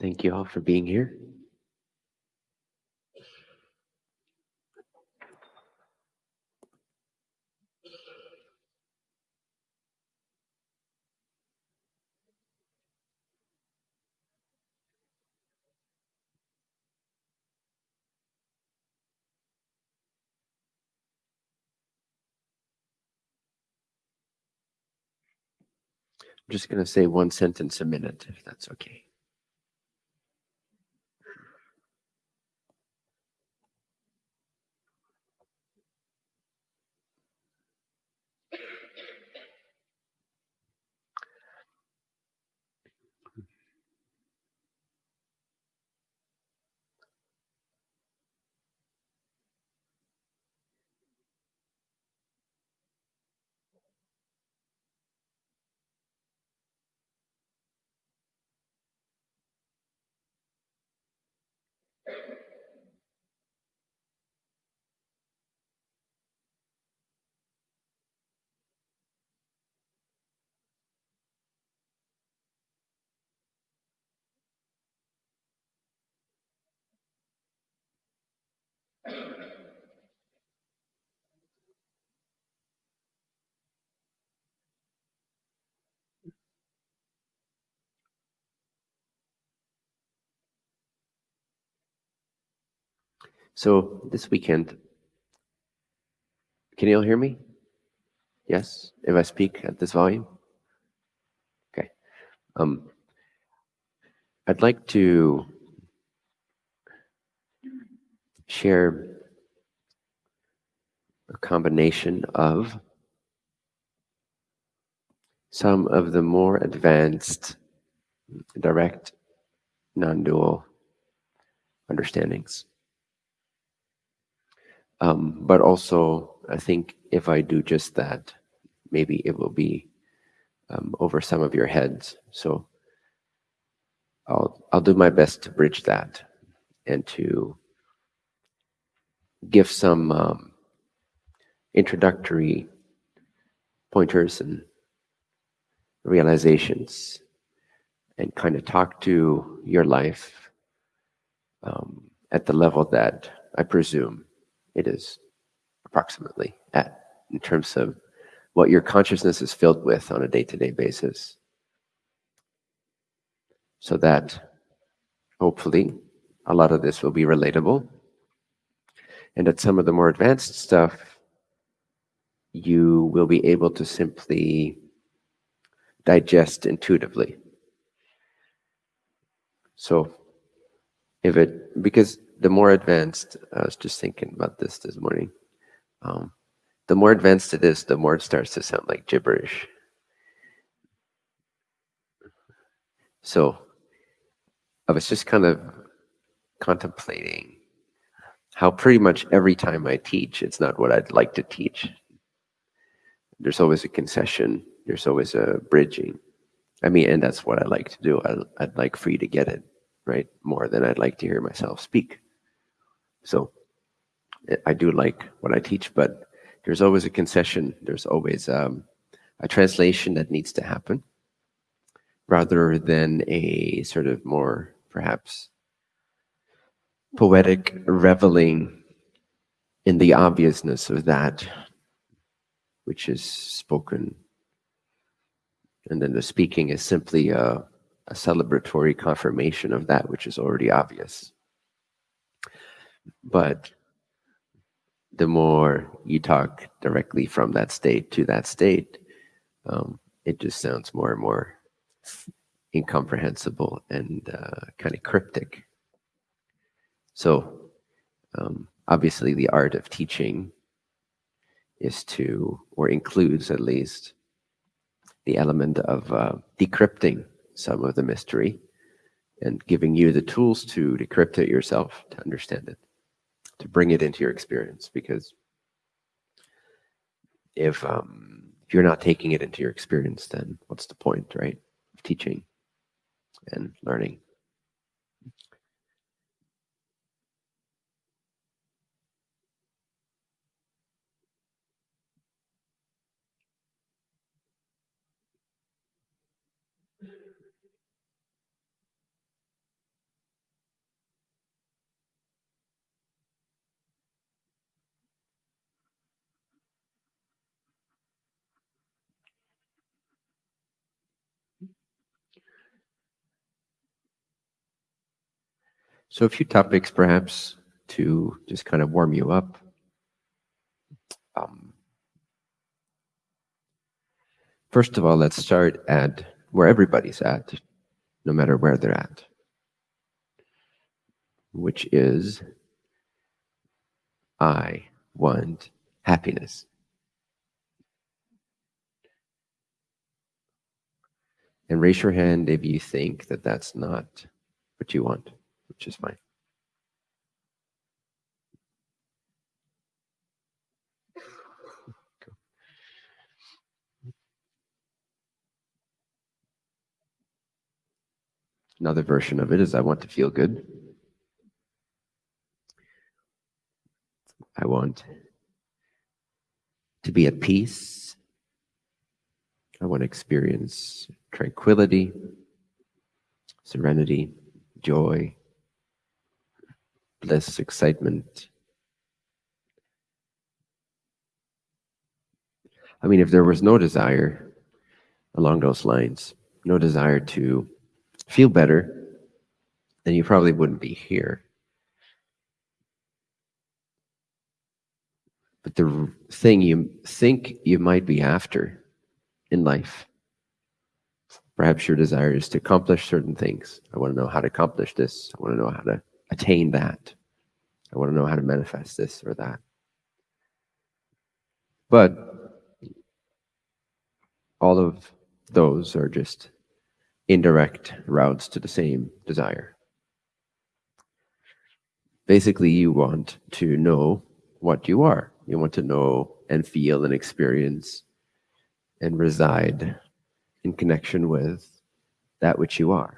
Thank you all for being here. I'm just going to say one sentence a minute, if that's okay. So this weekend, can you all hear me? Yes, if I speak at this volume? Okay. Um, I'd like to share a combination of some of the more advanced direct non-dual understandings. Um, but also, I think if I do just that, maybe it will be um, over some of your heads. So I'll I'll do my best to bridge that and to give some um, introductory pointers and realizations and kind of talk to your life um, at the level that I presume it is approximately at in terms of what your consciousness is filled with on a day-to-day basis. So that hopefully a lot of this will be relatable. And that some of the more advanced stuff you will be able to simply digest intuitively. So if it because the more advanced, I was just thinking about this this morning. Um, the more advanced it is, the more it starts to sound like gibberish. So I was just kind of contemplating how pretty much every time I teach, it's not what I'd like to teach. There's always a concession. There's always a bridging. I mean, and that's what I like to do. I, I'd like for you to get it, right? More than I'd like to hear myself speak. So I do like what I teach, but there's always a concession. There's always um, a translation that needs to happen rather than a sort of more perhaps poetic reveling in the obviousness of that which is spoken. And then the speaking is simply a, a celebratory confirmation of that which is already obvious. But the more you talk directly from that state to that state, um, it just sounds more and more incomprehensible and uh, kind of cryptic. So um, obviously the art of teaching is to, or includes at least, the element of uh, decrypting some of the mystery and giving you the tools to decrypt it yourself to understand it to bring it into your experience because if um, if you're not taking it into your experience, then what's the point, right? Of teaching and learning. So a few topics perhaps to just kind of warm you up. Um, first of all, let's start at where everybody's at, no matter where they're at, which is I want happiness. And raise your hand if you think that that's not what you want, which is fine. Another version of it is I want to feel good. I want to be at peace. I want to experience tranquility, serenity, joy, bliss, excitement. I mean, if there was no desire along those lines, no desire to feel better, then you probably wouldn't be here. But the thing you think you might be after in life, perhaps your desire is to accomplish certain things. I want to know how to accomplish this. I want to know how to attain that. I want to know how to manifest this or that. But all of those are just indirect routes to the same desire. Basically, you want to know what you are. You want to know and feel and experience and reside in connection with that which you are.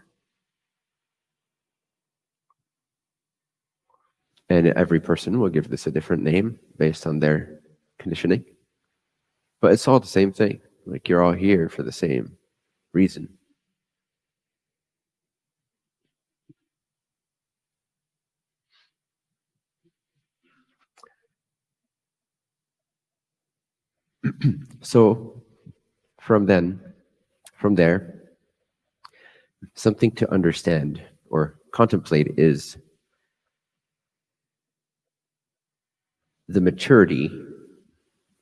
And every person will give this a different name based on their conditioning. But it's all the same thing. Like you're all here for the same reason. so from then, from there, something to understand or contemplate is the maturity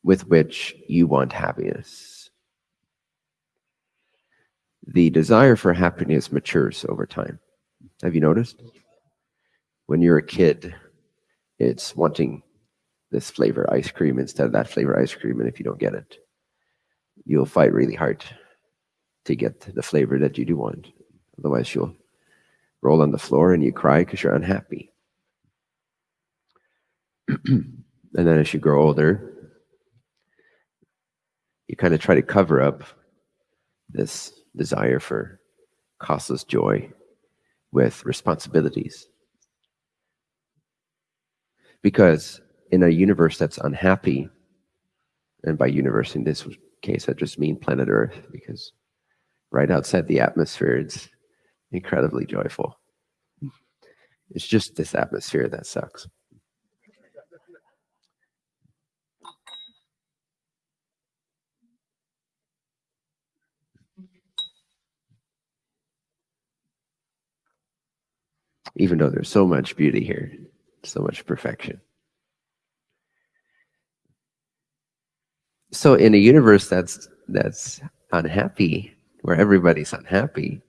with which you want happiness. The desire for happiness matures over time. Have you noticed? When you're a kid, it's wanting this flavor ice cream instead of that flavor ice cream. And if you don't get it, you'll fight really hard to get the flavor that you do want. Otherwise, you'll roll on the floor and you cry because you're unhappy. and then as you grow older, you kind of try to cover up this desire for costless joy with responsibilities. Because in a universe that's unhappy, and by universe in this case, I just mean planet Earth, because right outside the atmosphere, it's incredibly joyful. It's just this atmosphere that sucks. Even though there's so much beauty here, so much perfection. So in a universe that's that's unhappy, where everybody's unhappy,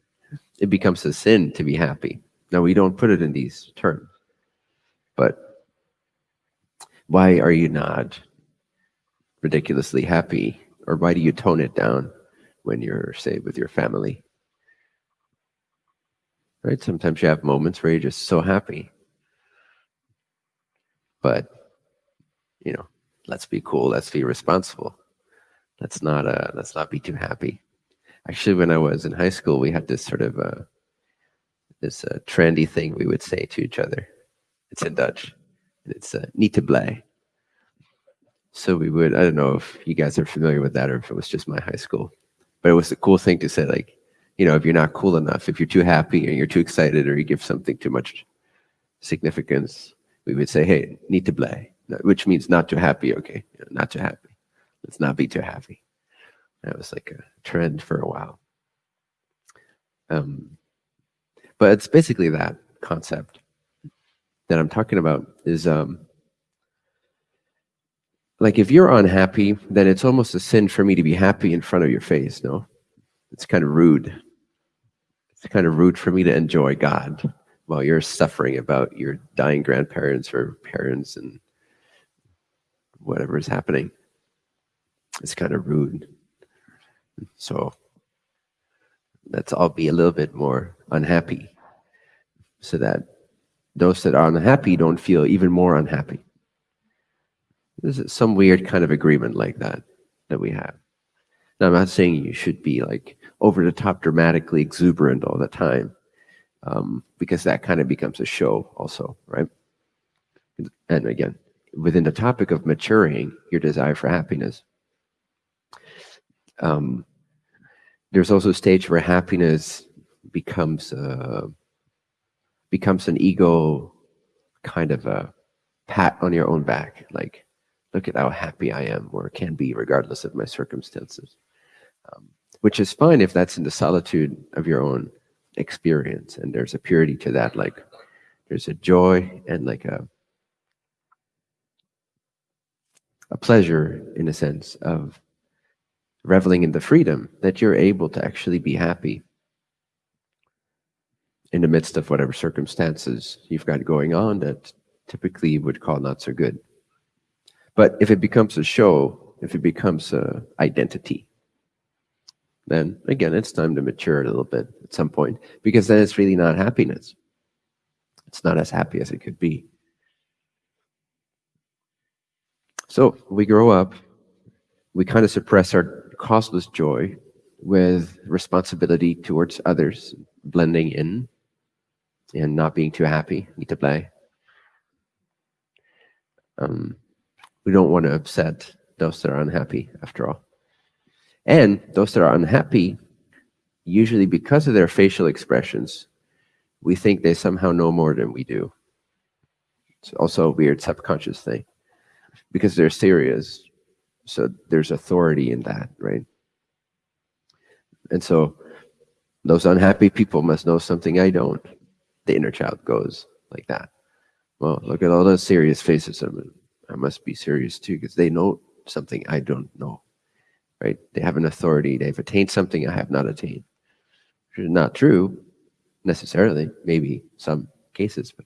it becomes a sin to be happy. Now we don't put it in these terms, but why are you not ridiculously happy? Or why do you tone it down when you're, say, with your family? Right? Sometimes you have moments where you're just so happy. But, you know, let's be cool, let's be responsible. Let's not uh let's not be too happy. Actually, when I was in high school, we had this sort of uh this uh, trendy thing we would say to each other. It's in Dutch. It's uh, niet te blij. So we would, I don't know if you guys are familiar with that or if it was just my high school, but it was a cool thing to say, like, you know, if you're not cool enough, if you're too happy or you're too excited or you give something too much significance, we would say, hey, niet te blij which means not too happy. Okay, not too happy. Let's not be too happy. That was like a trend for a while. Um, but it's basically that concept. that I'm talking about is um, like if you're unhappy, then it's almost a sin for me to be happy in front of your face. No, it's kind of rude. It's kind of rude for me to enjoy God while you're suffering about your dying grandparents or parents and whatever is happening. It's kind of rude. So let's all be a little bit more unhappy so that those that are unhappy don't feel even more unhappy. There's some weird kind of agreement like that that we have. Now, I'm not saying you should be like over the top, dramatically exuberant all the time, um, because that kind of becomes a show, also, right? And again, within the topic of maturing your desire for happiness, um, there's also a stage where happiness becomes uh, becomes an ego kind of a pat on your own back, like look at how happy I am or can be regardless of my circumstances. Um, which is fine if that's in the solitude of your own experience and there's a purity to that like there's a joy and like a a pleasure in a sense of reveling in the freedom that you're able to actually be happy in the midst of whatever circumstances you've got going on that typically you would call not so good. But if it becomes a show, if it becomes a identity, then again, it's time to mature a little bit at some point because then it's really not happiness. It's not as happy as it could be. So we grow up, we kind of suppress our causeless joy with responsibility towards others, blending in and not being too happy, need to play. Um, we don't want to upset those that are unhappy, after all. And those that are unhappy, usually because of their facial expressions, we think they somehow know more than we do. It's also a weird subconscious thing because they're serious. So there's authority in that, right? And so those unhappy people must know something I don't. The inner child goes like that. Well, look at all those serious faces. I must be serious too because they know something I don't know, right? They have an authority. They've attained something I have not attained. Which is not true necessarily, maybe some cases, but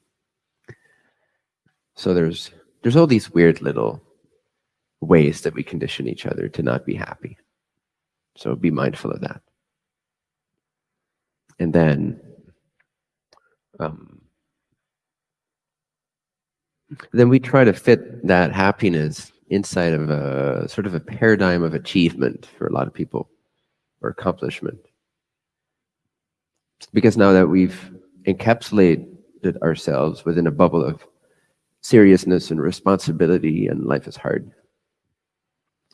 so there's there's all these weird little ways that we condition each other to not be happy. So be mindful of that. And then um, then we try to fit that happiness inside of a sort of a paradigm of achievement for a lot of people or accomplishment. Because now that we've encapsulated ourselves within a bubble of seriousness and responsibility and life is hard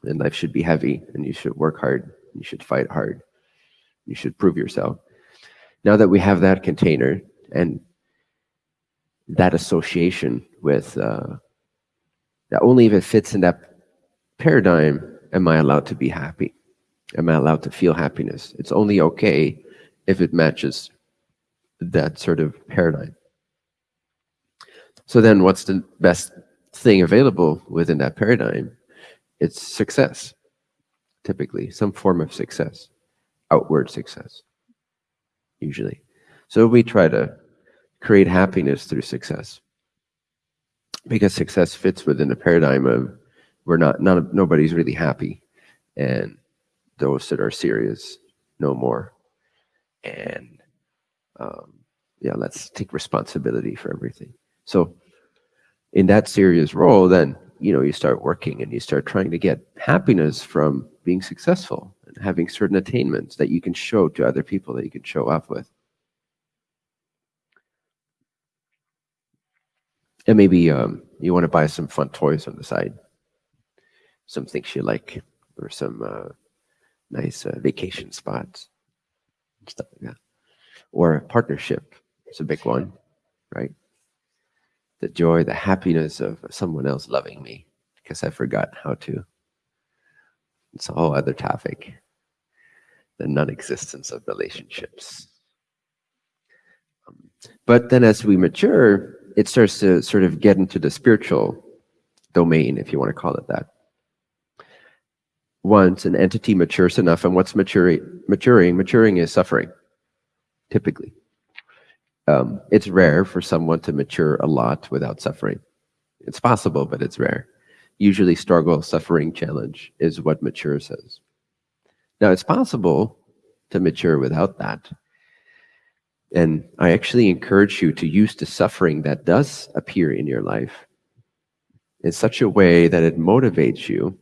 and life should be heavy and you should work hard you should fight hard you should prove yourself now that we have that container and that association with uh, that only if it fits in that paradigm am I allowed to be happy. Am I allowed to feel happiness? It's only okay if it matches that sort of paradigm. So then what's the best thing available within that paradigm? It's success, typically, some form of success, outward success, usually. So we try to create happiness through success because success fits within the paradigm of we're not of nobody's really happy. And those that are serious no more. And um, yeah let's take responsibility for everything. So in that serious role then you know you start working and you start trying to get happiness from being successful and having certain attainments that you can show to other people that you can show up with And maybe um, you want to buy some fun toys on the side, some things you like, or some uh, nice uh, vacation spots, stuff like that. Or a partnership, it's a big one, right? The joy, the happiness of someone else loving me because I forgot how to. It's a whole other topic. The non-existence of relationships. Um, but then as we mature, it starts to sort of get into the spiritual domain, if you want to call it that. Once an entity matures enough, and what's maturing? Maturing, maturing is suffering, typically. Um, it's rare for someone to mature a lot without suffering. It's possible, but it's rare. Usually, struggle, suffering, challenge is what matures us. Now, it's possible to mature without that. And I actually encourage you to use the suffering that does appear in your life in such a way that it motivates you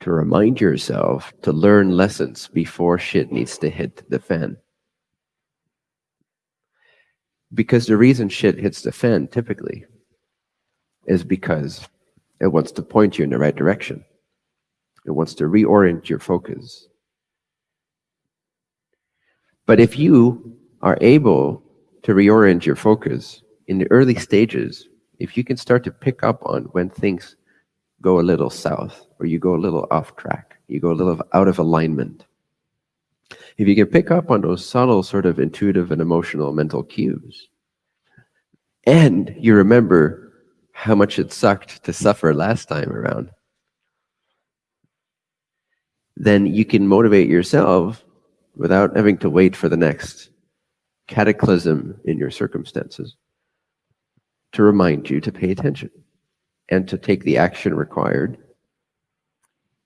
to remind yourself to learn lessons before shit needs to hit the fan. Because the reason shit hits the fan typically is because it wants to point you in the right direction. It wants to reorient your focus. But if you are able to reorient your focus in the early stages, if you can start to pick up on when things go a little south or you go a little off track, you go a little out of alignment. If you can pick up on those subtle sort of intuitive and emotional mental cues, and you remember how much it sucked to suffer last time around, then you can motivate yourself without having to wait for the next cataclysm in your circumstances to remind you to pay attention and to take the action required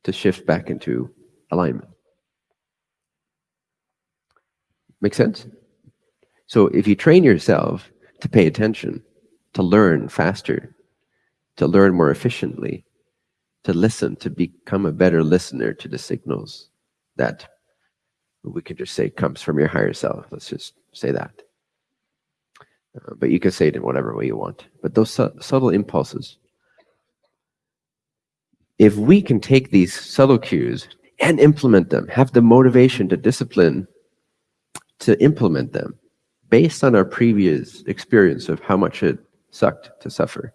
to shift back into alignment. Make sense? So if you train yourself to pay attention, to learn faster, to learn more efficiently, to listen, to become a better listener to the signals that we could just say comes from your higher self. Let's just say that. Uh, but you can say it in whatever way you want. But those su subtle impulses if we can take these subtle cues and implement them, have the motivation to discipline to implement them based on our previous experience of how much it sucked to suffer,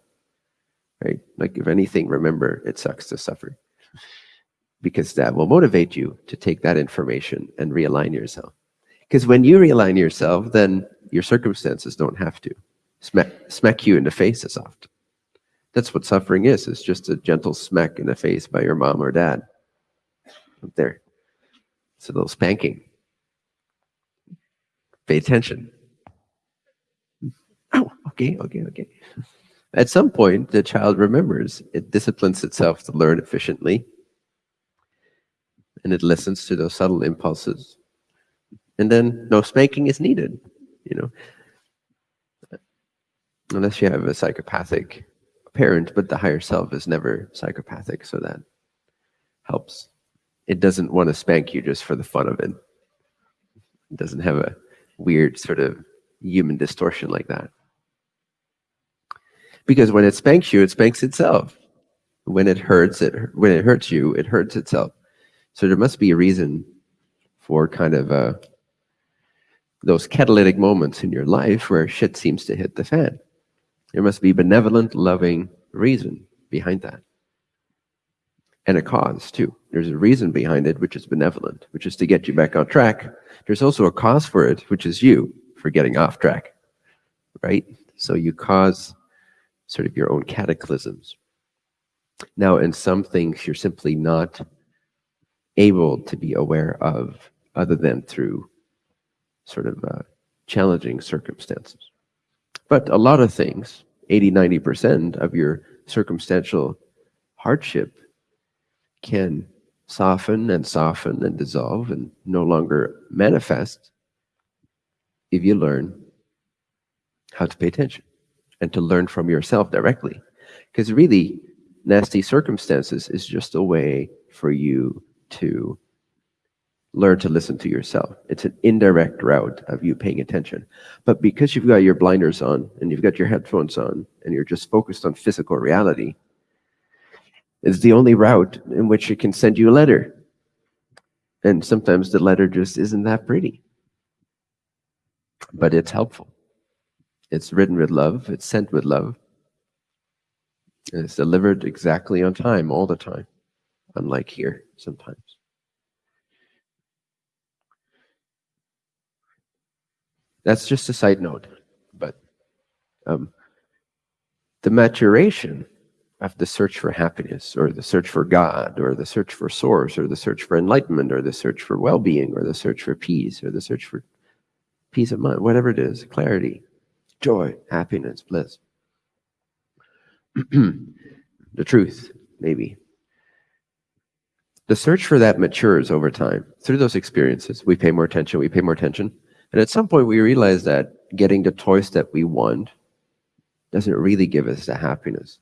right? Like if anything, remember it sucks to suffer because that will motivate you to take that information and realign yourself. Because when you realign yourself, then your circumstances don't have to smack, smack you in the face as often. That's what suffering is. It's just a gentle smack in the face by your mom or dad. Up there. It's a little spanking. Pay attention. Oh, okay, okay, okay. At some point, the child remembers. It disciplines itself to learn efficiently. And it listens to those subtle impulses. And then no spanking is needed, you know. Unless you have a psychopathic parent, but the higher self is never psychopathic, so that helps. It doesn't want to spank you just for the fun of it. It doesn't have a weird sort of human distortion like that. Because when it spanks you, it spanks itself. When it hurts, it when it hurts you, it hurts itself. So there must be a reason for kind of uh, those catalytic moments in your life where shit seems to hit the fan. There must be benevolent, loving reason behind that. And a cause, too. There's a reason behind it, which is benevolent, which is to get you back on track. There's also a cause for it, which is you for getting off track, right? So you cause sort of your own cataclysms. Now, in some things, you're simply not able to be aware of other than through sort of uh, challenging circumstances. But a lot of things, 80, 90% of your circumstantial hardship can soften and soften and dissolve and no longer manifest if you learn how to pay attention and to learn from yourself directly. Because really, nasty circumstances is just a way for you to learn to listen to yourself. It's an indirect route of you paying attention. But because you've got your blinders on and you've got your headphones on and you're just focused on physical reality, it's the only route in which it can send you a letter. And sometimes the letter just isn't that pretty. But it's helpful. It's written with love, it's sent with love. And it's delivered exactly on time all the time, unlike here sometimes. That's just a side note, but Um, the maturation of the search for happiness or the search for God or the search for source or the search for enlightenment or the search for well-being or the search for peace or the search for peace of mind, whatever it is, clarity, joy, happiness, bliss. the truth, maybe. The search for that matures over time through those experiences. We pay more attention, we pay more attention. And at some point we realize that getting the toys that we want doesn't really give us the happiness.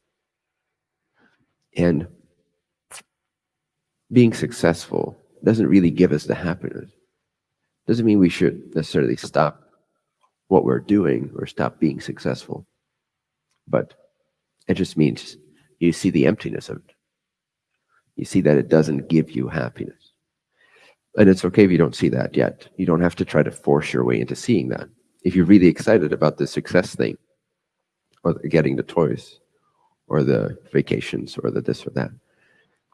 And being successful doesn't really give us the happiness. Doesn't mean we should necessarily stop what we're doing or stop being successful. But it just means you see the emptiness of it. You see that it doesn't give you happiness. And it's okay if you don't see that yet. You don't have to try to force your way into seeing that. If you're really excited about the success thing, or getting the toys, or the vacations or the this or that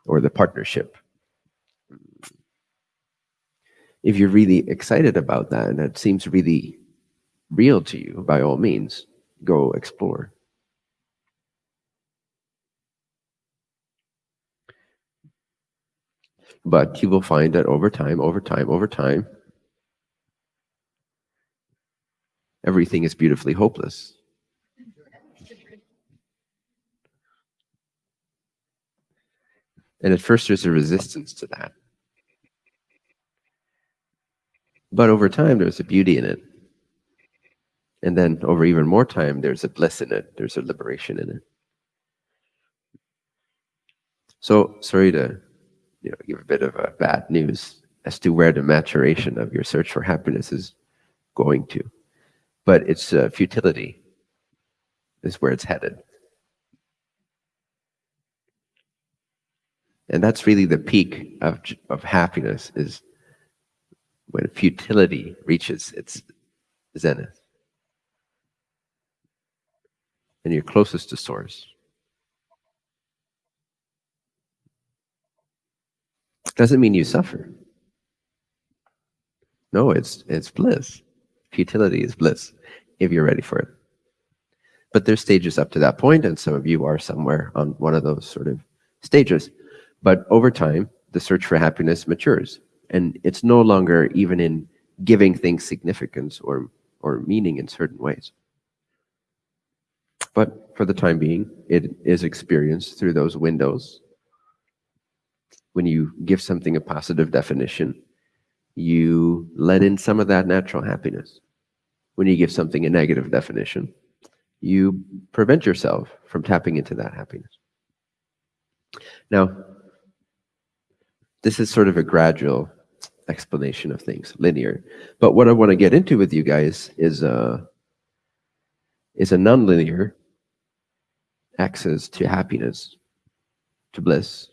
or the partnership if you're really excited about that and it seems really real to you by all means go explore but you will find that over time over time over time everything is beautifully hopeless And at first there's a resistance to that. But over time, there's a beauty in it. And then over even more time, there's a bliss in it. There's a liberation in it. So sorry to you know, give a bit of a bad news as to where the maturation of your search for happiness is going to. But it's uh, futility is where it's headed. And that's really the peak of, of happiness is when futility reaches its zenith. And you're closest to source. Doesn't mean you suffer. No, it's it's bliss. Futility is bliss if you're ready for it. But there's stages up to that point, and some of you are somewhere on one of those sort of stages. But over time, the search for happiness matures. And it's no longer even in giving things significance or, or meaning in certain ways. But for the time being, it is experienced through those windows. When you give something a positive definition, you let in some of that natural happiness. When you give something a negative definition, you prevent yourself from tapping into that happiness. Now, this is sort of a gradual explanation of things, linear. But what I want to get into with you guys is a, is a nonlinear access to happiness, to bliss,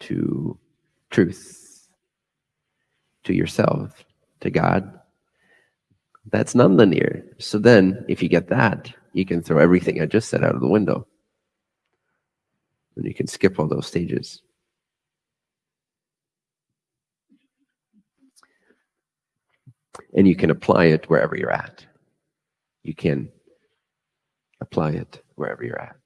to truth, to yourself, to God. That's nonlinear. So then, if you get that, you can throw everything I just said out of the window. And you can skip all those stages. and you can apply it wherever you're at. You can apply it wherever you're at.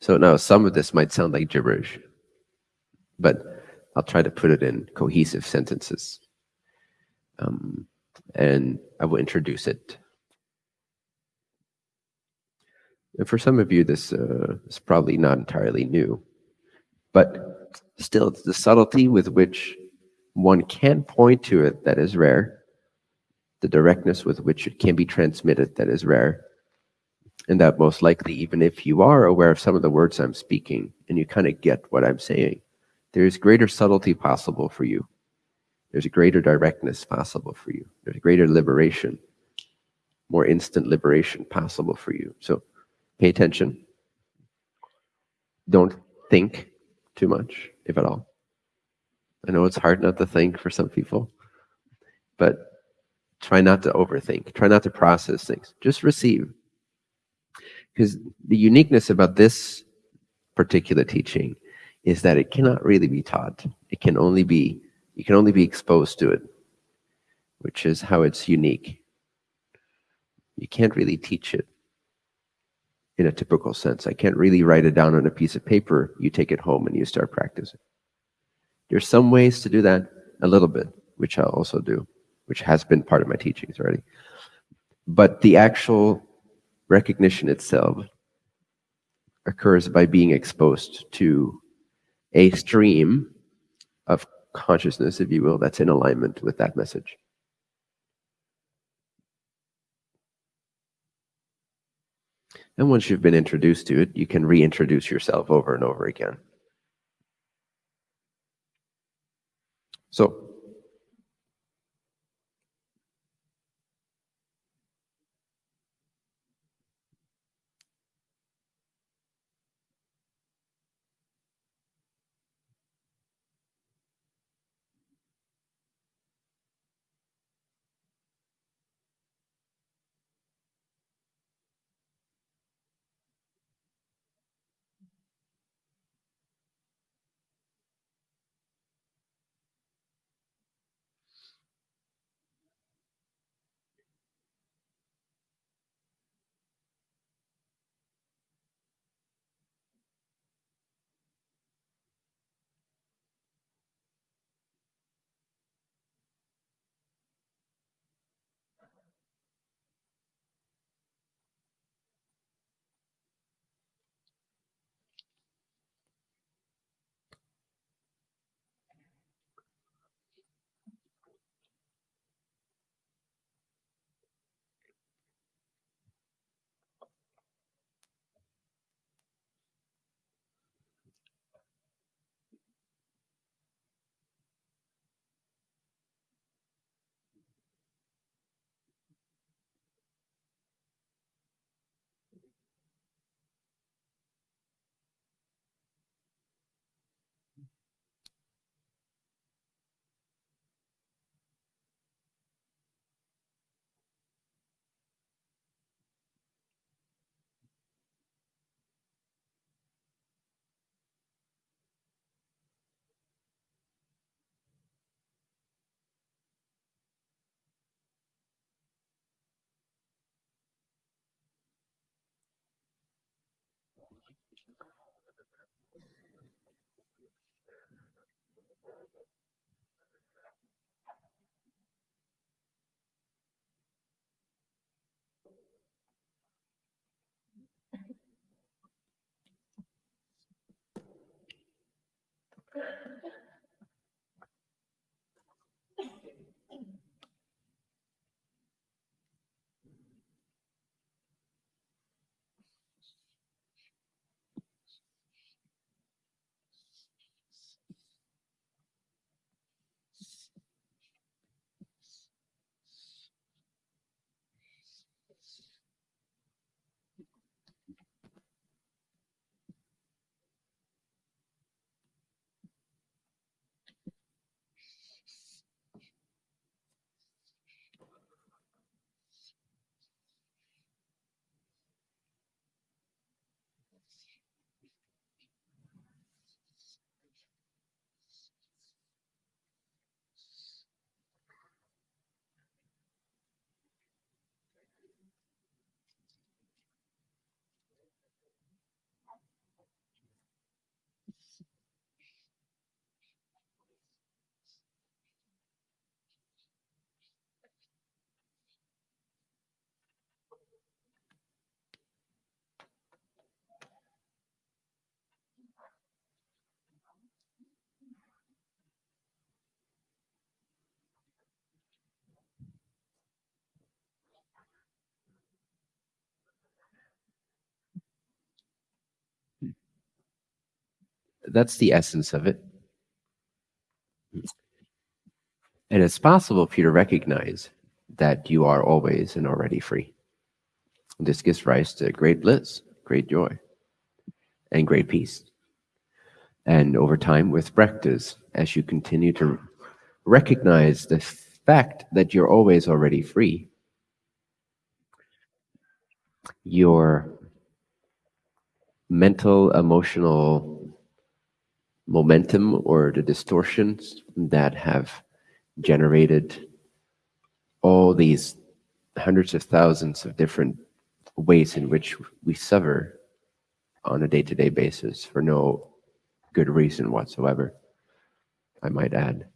So now some of this might sound like gibberish, but I'll try to put it in cohesive sentences. Um, and I will introduce it and for some of you, this uh, is probably not entirely new, but still, it's the subtlety with which one can point to it that is rare, the directness with which it can be transmitted that is rare, and that most likely, even if you are aware of some of the words I'm speaking and you kind of get what I'm saying, there is greater subtlety possible for you. There's a greater directness possible for you. There's a greater liberation, more instant liberation possible for you. So Pay attention. Don't think too much, if at all. I know it's hard not to think for some people, but try not to overthink. Try not to process things. Just receive. Because the uniqueness about this particular teaching is that it cannot really be taught. It can only be, you can only be exposed to it, which is how it's unique. You can't really teach it in a typical sense. I can't really write it down on a piece of paper. You take it home and you start practicing. There's some ways to do that a little bit, which I'll also do, which has been part of my teachings already. But the actual recognition itself occurs by being exposed to a stream of consciousness, if you will, that's in alignment with that message. And once you've been introduced to it, you can reintroduce yourself over and over again. So That's the essence of it. And it's possible for you to recognize that you are always and already free. This gives rise to great bliss, great joy, and great peace. And over time, with practice, as you continue to recognize the fact that you're always already free, your mental, emotional momentum or the distortions that have generated all these hundreds of thousands of different ways in which we suffer on a day-to-day basis for no good reason whatsoever, I might add.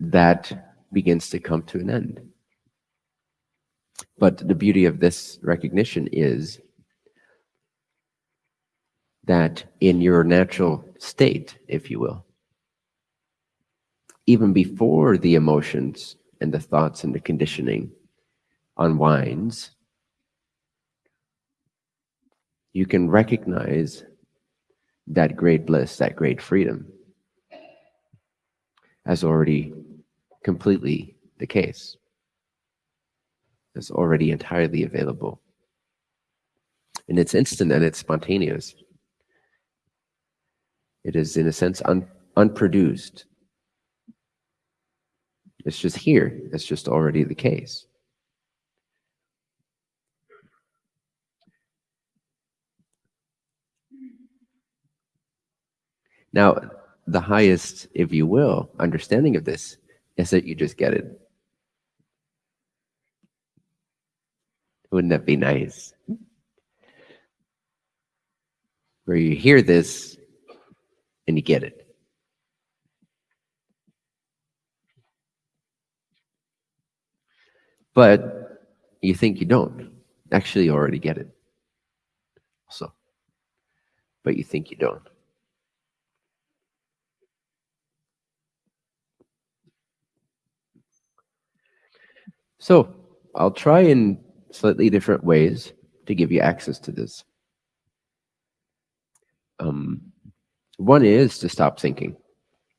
That begins to come to an end. But the beauty of this recognition is that in your natural state, if you will, even before the emotions and the thoughts and the conditioning unwinds, you can recognize that great bliss, that great freedom as already completely the case. It's already entirely available. And it's instant and it's spontaneous. It is, in a sense, un unproduced. It's just here. It's just already the case. Now, the highest, if you will, understanding of this is that you just get it. Wouldn't that be nice? Where you hear this and you get it. But you think you don't. Actually, you already get it. So, but you think you don't. So I'll try in slightly different ways to give you access to this. Um, one is to stop thinking.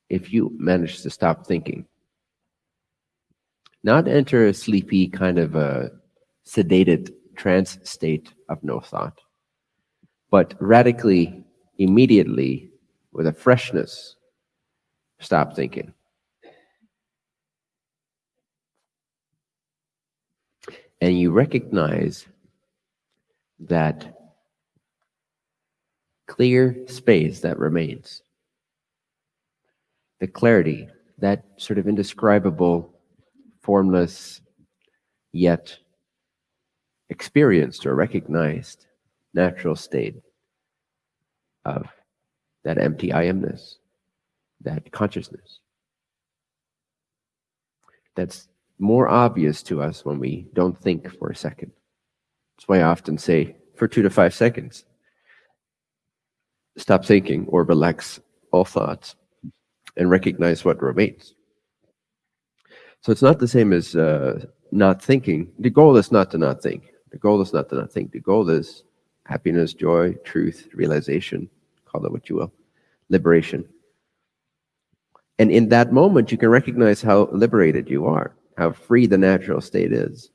If you manage to stop thinking, not enter a sleepy kind of a sedated trance state of no thought, but radically, immediately, with a freshness, stop thinking. and you recognize that clear space that remains, the clarity, that sort of indescribable, formless, yet experienced or recognized natural state of that empty I amness, that consciousness. That's more obvious to us when we don't think for a second. That's why I often say for two to five seconds, stop thinking or relax all thoughts and recognize what remains. So it's not the same as uh, not thinking. The goal is not to not think. The goal is not to not think. The goal is happiness, joy, truth, realization, call it what you will, liberation. And in that moment, you can recognize how liberated you are how free the natural state is,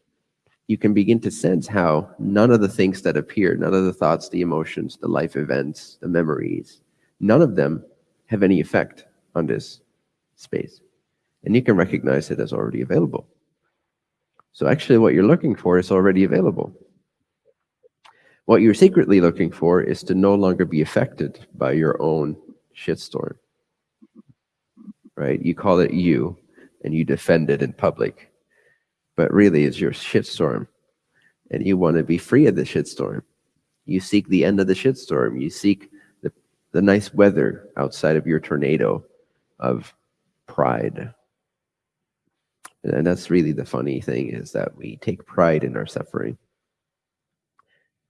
you can begin to sense how none of the things that appear, none of the thoughts, the emotions, the life events, the memories, none of them have any effect on this space. And you can recognize it as already available. So actually what you're looking for is already available. What you're secretly looking for is to no longer be affected by your own shitstorm. Right? You call it you, and you defend it in public. But really, it's your shitstorm. And you want to be free of the shitstorm. You seek the end of the shitstorm. You seek the, the nice weather outside of your tornado of pride. And that's really the funny thing is that we take pride in our suffering.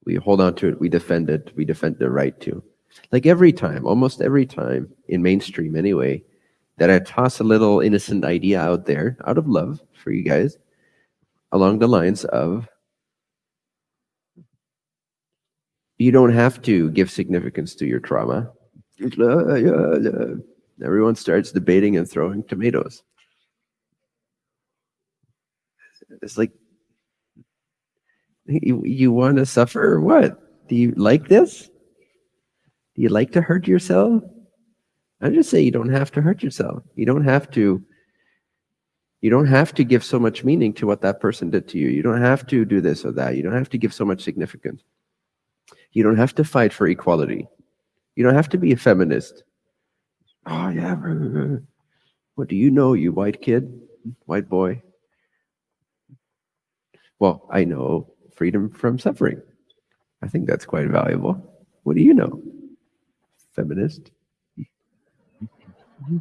We hold on to it, we defend it, we defend the right to. Like every time, almost every time, in mainstream anyway, that I toss a little innocent idea out there out of love for you guys along the lines of you don't have to give significance to your trauma. Everyone starts debating and throwing tomatoes. It's like, you, you want to suffer or what? Do you like this? Do you like to hurt yourself? I just say you don't have to hurt yourself. You don't have to you don't have to give so much meaning to what that person did to you. You don't have to do this or that. You don't have to give so much significance. You don't have to fight for equality. You don't have to be a feminist. Oh, yeah. What do you know, you white kid, white boy? Well, I know freedom from suffering. I think that's quite valuable. What do you know? Feminist? Mm-hmm.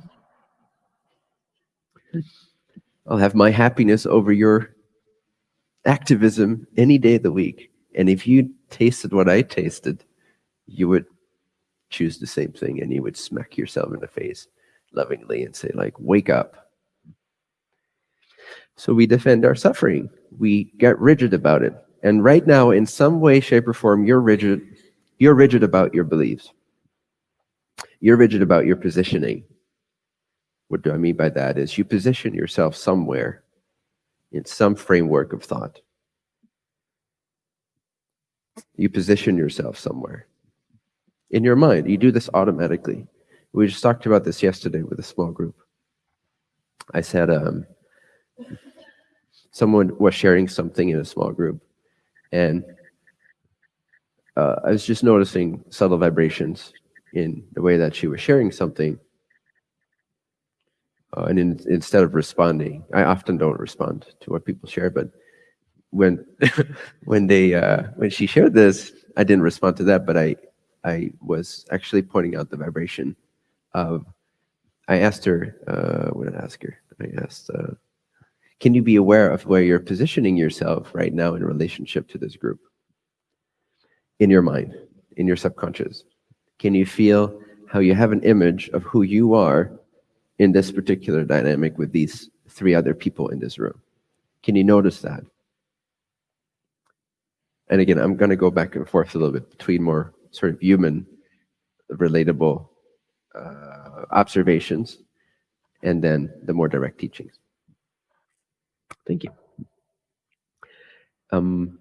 I'll have my happiness over your activism any day of the week. And if you tasted what I tasted, you would choose the same thing and you would smack yourself in the face lovingly and say, like, wake up. So we defend our suffering. We get rigid about it. And right now, in some way, shape, or form, you're rigid. You're rigid about your beliefs. You're rigid about your positioning. What do I mean by that? Is you position yourself somewhere in some framework of thought. You position yourself somewhere in your mind. You do this automatically. We just talked about this yesterday with a small group. I said um, someone was sharing something in a small group, and uh, I was just noticing subtle vibrations in the way that she was sharing something. Uh, and in, instead of responding, I often don't respond to what people share, but when when they uh, when she shared this, I didn't respond to that, but I I was actually pointing out the vibration of. I asked her, uh, what did I ask her? I asked, uh, can you be aware of where you're positioning yourself right now in relationship to this group? In your mind, in your subconscious. Can you feel how you have an image of who you are in this particular dynamic with these three other people in this room? Can you notice that? And again, I'm going to go back and forth a little bit between more sort of human, relatable uh, observations and then the more direct teachings. Thank you. Um,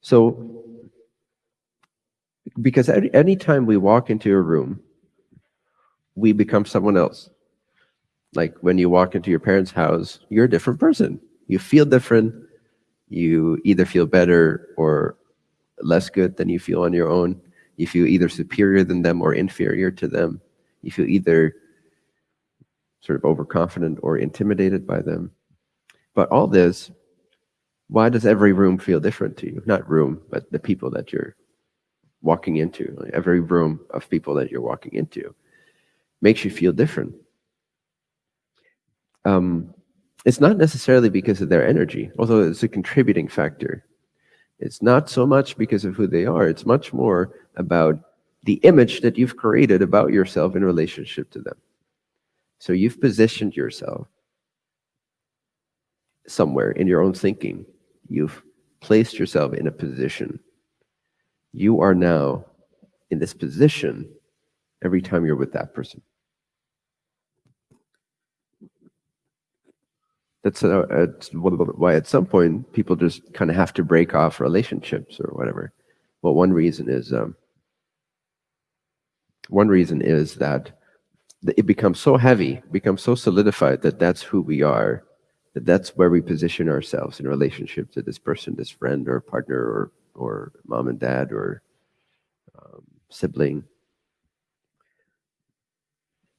so, because any, anytime we walk into a room, we become someone else. Like when you walk into your parents' house, you're a different person you feel different. You either feel better or less good than you feel on your own. You feel either superior than them or inferior to them. You feel either sort of overconfident or intimidated by them. But all this, why does every room feel different to you? Not room, but the people that you're walking into. Like every room of people that you're walking into makes you feel different. Um, it's not necessarily because of their energy, although it's a contributing factor. It's not so much because of who they are. It's much more about the image that you've created about yourself in relationship to them. So you've positioned yourself somewhere in your own thinking. You've placed yourself in a position. You are now in this position every time you're with that person. that's uh, why at some point people just kind of have to break off relationships or whatever. Well, one reason is um, one reason is that it becomes so heavy, becomes so solidified that that's who we are, that that's where we position ourselves in relationship to this person, this friend or partner or or mom and dad or um, sibling,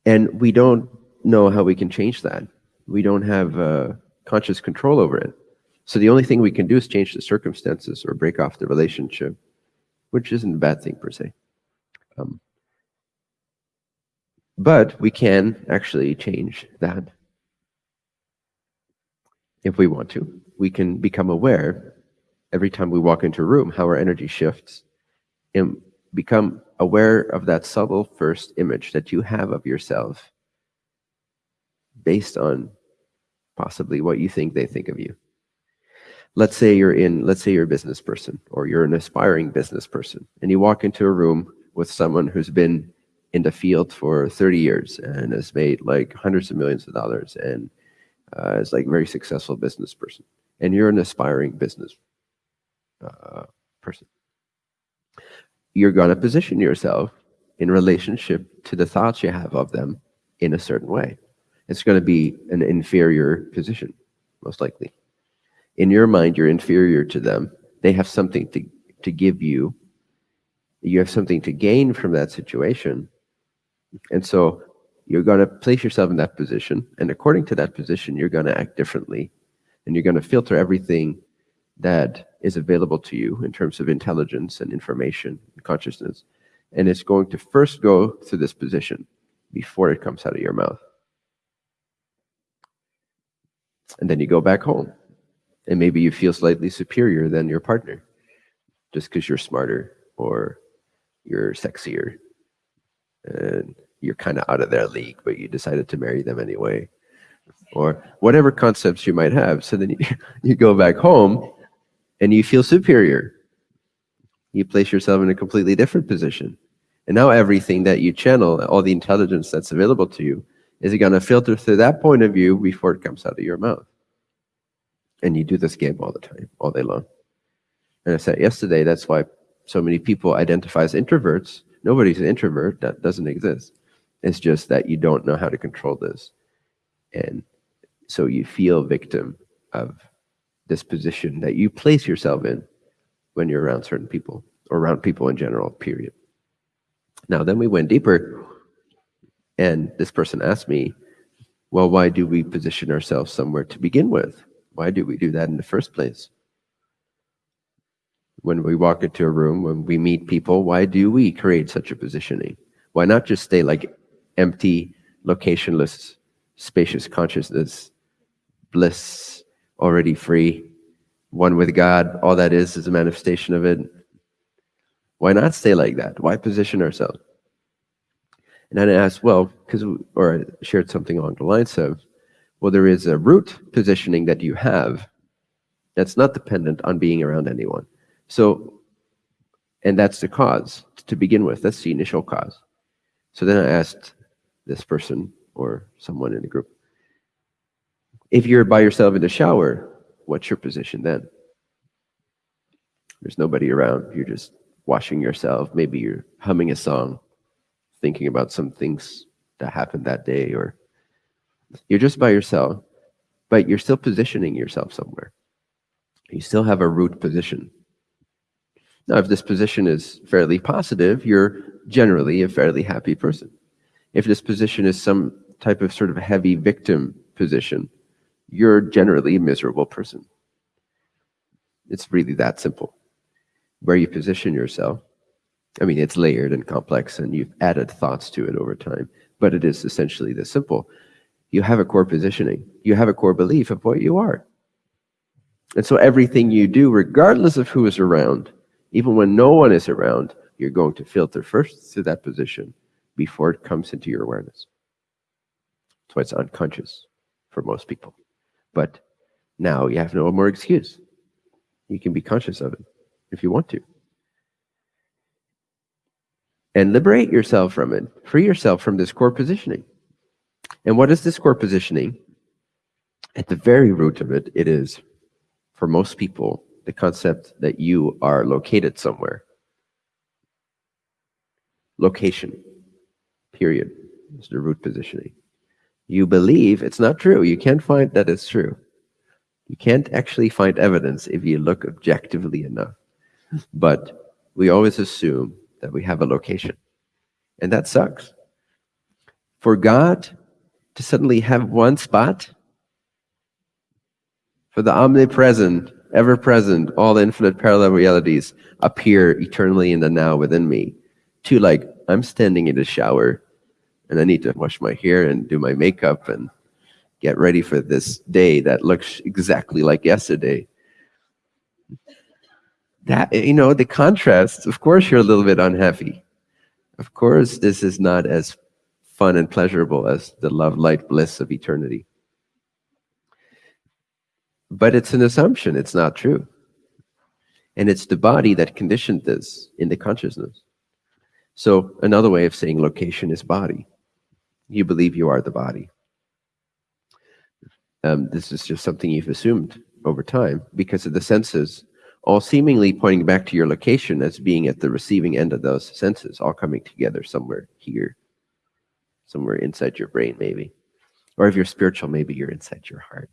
and we don't know how we can change that we don't have uh, conscious control over it. So the only thing we can do is change the circumstances or break off the relationship, which isn't a bad thing per se. Um, but we can actually change that if we want to. We can become aware every time we walk into a room how our energy shifts and become aware of that subtle first image that you have of yourself based on possibly what you think they think of you. Let's say you're in, let's say you're a business person or you're an aspiring business person and you walk into a room with someone who's been in the field for 30 years and has made like hundreds of millions of dollars and uh, is like a very successful business person and you're an aspiring business uh, person. You're going to position yourself in relationship to the thoughts you have of them in a certain way it's going to be an inferior position, most likely. In your mind, you're inferior to them they have something to, to give you. You have something to gain from that situation. And so you're going to place yourself in that position. And according to that position, you're going to act differently. And you're going to filter everything that is available to you in terms of intelligence and information and consciousness. And it's going to first go to this position before it comes out of your mouth. And then you go back home. And maybe you feel slightly superior than your partner just because you're smarter or you're sexier and you're kind of out of their league, but you decided to marry them anyway. Or whatever concepts you might have. So then you, you go back home and you feel superior. You place yourself in a completely different position. And now everything that you channel, all the intelligence that's available to you, is going to filter through that point of view before it comes out of your mouth. And you do this game all the time, all day long. And I said yesterday, that's why so many people identify as introverts. Nobody's an introvert. That doesn't exist. It's just that you don't know how to control this. And so you feel victim of this position that you place yourself in when you're around certain people or around people in general, period. Now, then we went deeper, and this person asked me, well, why do we position ourselves somewhere to begin with? Why do we do that in the first place? When we walk into a room, when we meet people, why do we create such a positioning? Why not just stay like empty, locationless, spacious consciousness, bliss, already free, one with God, all that is is a manifestation of it. Why not stay like that? Why position ourselves? And I asked, well, because, or I shared something along the lines of, well, there is a root positioning that you have that's not dependent on being around anyone. So, and that's the cause to begin with. That's the initial cause. So then I asked this person or someone in the group, if you're by yourself in the shower, what's your position then? There's nobody around. You're just washing yourself. Maybe you're humming a song, thinking about some things that happened that day, or you're just by yourself, but you're still positioning yourself somewhere. You still have a root position. Now, if this position is fairly positive, you're generally a fairly happy person. If this position is some type of sort of heavy victim position, you're generally a miserable person. It's really that simple. Where you position yourself, I mean, it's layered and complex, and you've added thoughts to it over time, but it is essentially this simple. You have a core positioning, you have a core belief of what you are. And so everything you do, regardless of who is around, even when no one is around, you're going to filter first to that position before it comes into your awareness. That's why it's unconscious for most people. But now you have no more excuse. You can be conscious of it if you want to. And liberate yourself from it. Free yourself from this core positioning. And what is this core positioning? At the very root of it, it is, for most people, the concept that you are located somewhere. Location, period, is the root positioning you believe it's not true. You can't find that it's true. You can't actually find evidence if you look objectively enough. But we always assume that we have a location. And that sucks. For God to suddenly have one spot, for the omnipresent, ever present, all infinite parallel realities appear eternally in the now within me, to like, I'm standing in the shower and I need to wash my hair and do my makeup and get ready for this day that looks exactly like yesterday. That, you know, the contrast, of course you're a little bit unhappy. Of course this is not as fun and pleasurable as the love, light, bliss of eternity. But it's an assumption, it's not true. And it's the body that conditioned this in the consciousness. So another way of saying location is body you believe you are the body. Um, this is just something you've assumed over time because of the senses, all seemingly pointing back to your location as being at the receiving end of those senses, all coming together somewhere here, somewhere inside your brain, maybe. Or if you're spiritual, maybe you're inside your heart.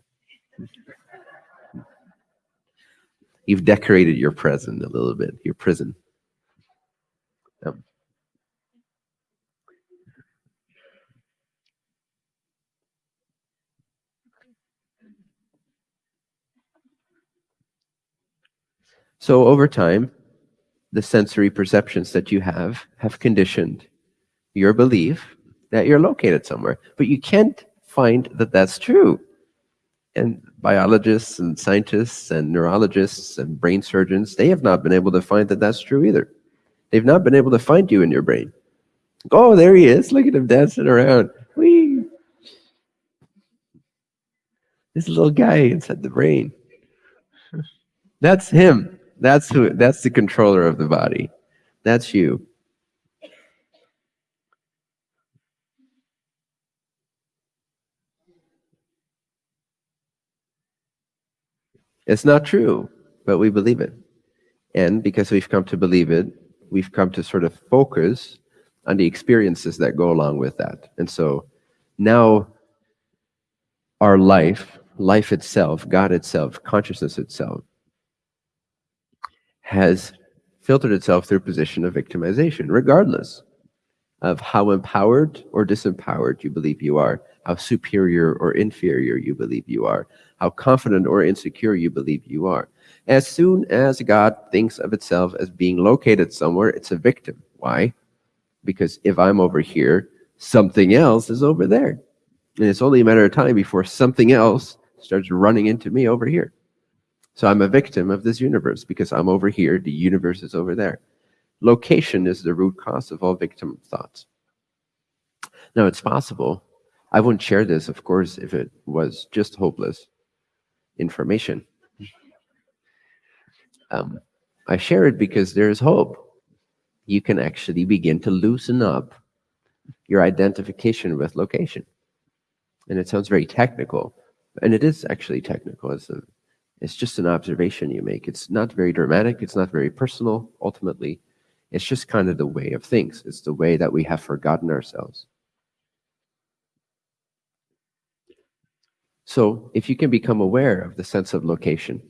You've decorated your prison a little bit, your prison. Um, so over time, the sensory perceptions that you have have conditioned your belief that you're located somewhere. But you can't find that that's true. And biologists and scientists and neurologists and brain surgeons, they have not been able to find that that's true either. They've not been able to find you in your brain. Oh, there he is. Look at him dancing around. Whee! This little guy inside the brain. That's him. That's who that's the controller of the body. That's you. It's not true, but we believe it. And because we've come to believe it, we've come to sort of focus on the experiences that go along with that. And so now our life, life itself, God itself, consciousness itself, has filtered itself through a position of victimization, regardless of how empowered or disempowered you believe you are, how superior or inferior you believe you are, how confident or insecure you believe you are. As soon as God thinks of itself as being located somewhere, it's a victim. Why? Because if I'm over here, something else is over there. And it's only a matter of time before something else starts running into me over here. So I'm a victim of this universe because I'm over here, the universe is over there. Location is the root cause of all victim thoughts. Now, it's possible. I wouldn't share this, of course, if it was just hopeless information. Um, I share it because there is hope. You can actually begin to loosen up your identification with location. And it sounds very technical, and it is actually technical. It's a it's just an observation you make. It's not very dramatic. It's not very personal, ultimately. It's just kind of the way of things. It's the way that we have forgotten ourselves. So if you can become aware of the sense of location,